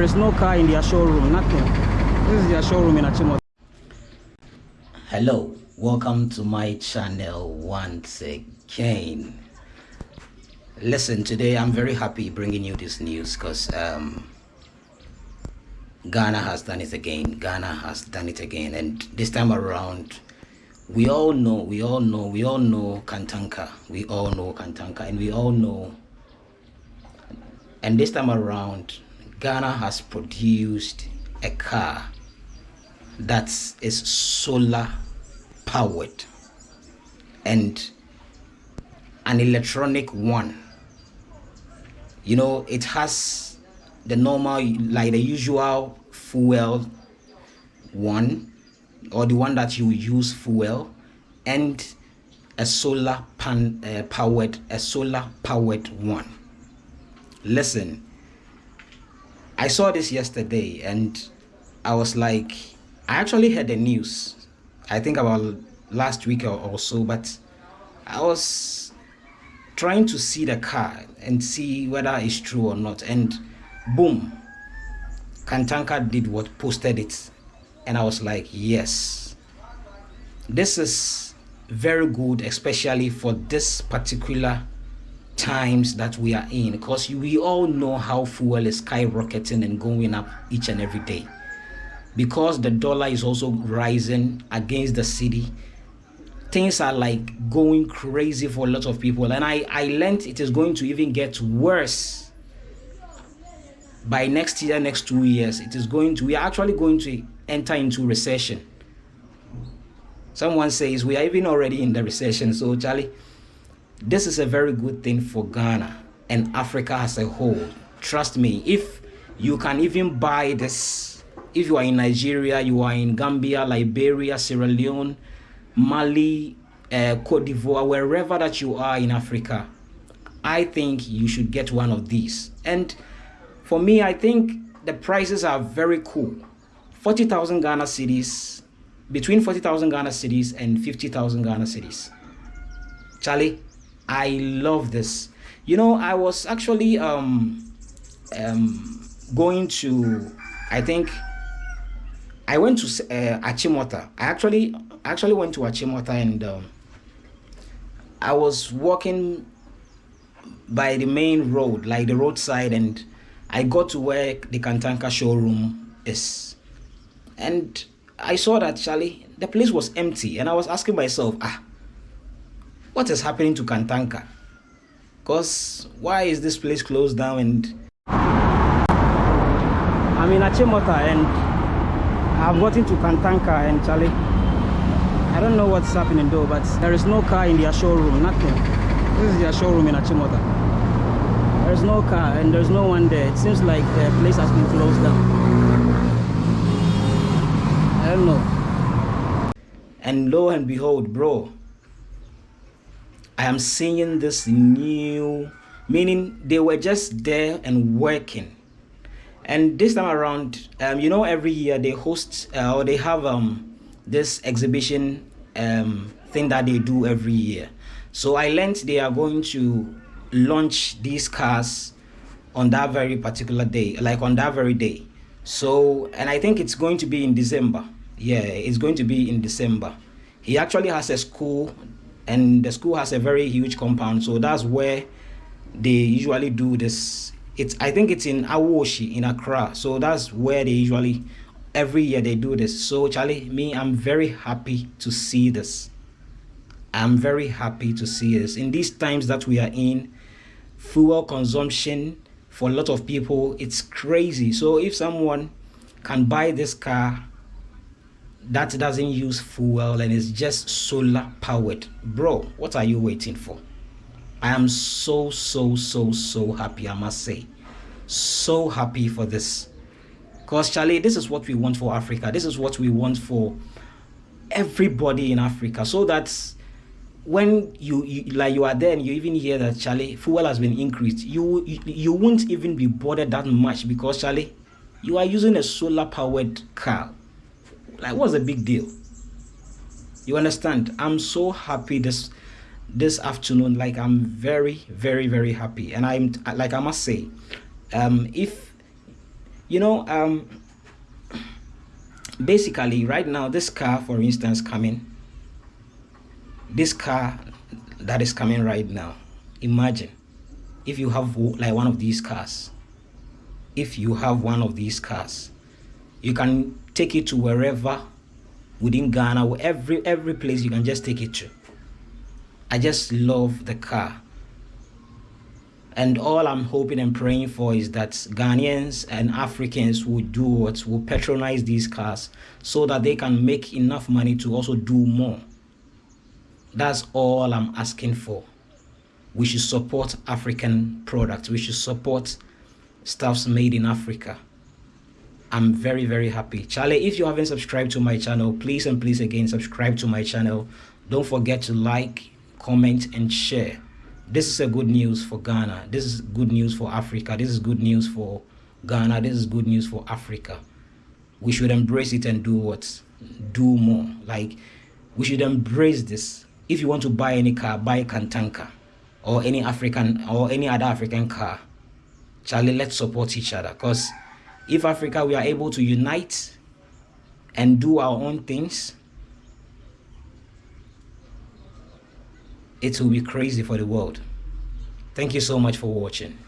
there is no car in their showroom, nothing. This is their showroom in Achimota. Hello, welcome to my channel once again. Listen, today I'm very happy bringing you this news because um, Ghana has done it again. Ghana has done it again, and this time around, we all know, we all know, we all know Kantanka. We all know Kantanka, and we all know. And this time around, Ghana has produced a car that is solar powered and an electronic one. You know it has the normal like the usual fuel one or the one that you use fuel and a solar pan uh, powered a solar powered one. Listen i saw this yesterday and i was like i actually heard the news i think about last week or, or so but i was trying to see the car and see whether it's true or not and boom kantanka did what posted it. And i was like yes this is very good especially for this particular times that we are in because we all know how fuel is skyrocketing and going up each and every day. Because the dollar is also rising against the cedi things are like going crazy for a lot of people. And i i learned it is going to even get worse by next year next two years. It is going to we are actually going to enter into recession. Someone says we are even already in the recession. So charlie this is a very good thing for ghana and africa as a whole trust me if you can even buy this if you are in nigeria you are in gambia liberia sierra leone Mali, uh, Cote d'Ivoire, wherever that you are in Africa, I think you should get one of these. And for me, I think the prices are very cool. 40,000 Ghana cedis, between 40,000 Ghana cedis and 50,000 Ghana cedis. Charlie, I love this. You know, I was actually um, um, going to, I think, I went to uh, Achimota. I actually actually went to Achimota and um, I was walking by the main road, like the roadside, and I got to where the Kantanka showroom is. And I saw that, Charlie, the place was empty. And I was asking myself, ah, what is happening to Kantanka? Because why is this place closed down? And I'm in Achimota and I've gotten to Kantanka and Charlie. I don't know what's happening though, but there is no car in their showroom, nothing. This is their showroom in Achimota. There's no car and there's no one there. It seems like the place has been closed down. I don't know. And lo and behold, bro, I am seeing this new, meaning they were just there and working. And this time around um, you know every year they host uh, or they have um, this exhibition um, thing that they do every year. So i learned they are going to launch these cars on that very particular day like on that very day. So and i think it's going to be in december. Yeah it's going to be in december. He actually has a school and the school has a very huge compound so that's where they usually do this it's I think it's in Awoshi in Accra. So that's where they usually every year they do this. So Charlie, me, I'm very happy to see this. I'm very happy to see this. In these times that we are in, fuel consumption for a lot of people, it's crazy. So if someone can buy this car that doesn't use fuel and is just solar powered, bro, what are you waiting for? I am so, so, so, so happy, I must say. So happy for this. Because, Charlie, this is what we want for Africa. This is what we want for everybody in Africa. So that when you, you like you are there and you even hear that Charlie fuel has been increased, you, you you won't even be bothered that much because Charlie, you are using a solar powered car. Like what's the big deal? You understand? I'm so happy this this afternoon like i'm very very very happy and i'm like i must say um if you know um basically right now this car for instance coming this car that is coming right now imagine if you have like one of these cars if you have one of these cars you can take it to wherever within ghana every every place you can just take it to. I just love the car. And all i'm hoping and praying for is that ghanaians and africans will do what will patronize these cars so that they can make enough money to also do more. That's all i'm asking for. We should support african products. We should support stuffs made in africa i'm very very happy. Charlie if you haven't subscribed to my channel please and please again subscribe to my channel. Don't forget to like comment and share. This is a good news for ghana. This is good news for africa. This is good news for ghana. This is good news for africa. We should embrace it and do what? Do more. Like we should embrace this. If you want to buy any car buy kantanka or any african or any other african car. Charlie let's support each other because if africa we are able to unite and do our own things it will be crazy for the world. Thank you so much for watching